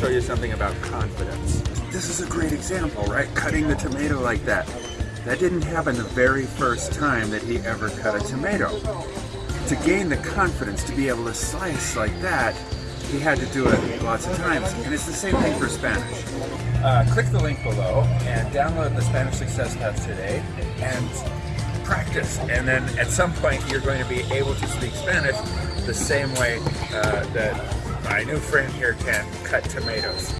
show you something about confidence. This is a great example, right? Cutting the tomato like that. That didn't happen the very first time that he ever cut a tomato. To gain the confidence to be able to slice like that, he had to do it lots of times. And it's the same thing for Spanish. Uh, click the link below and download the Spanish Success Path today and practice. And then at some point, you're going to be able to speak Spanish the same way uh, that my new friend here can cut tomatoes.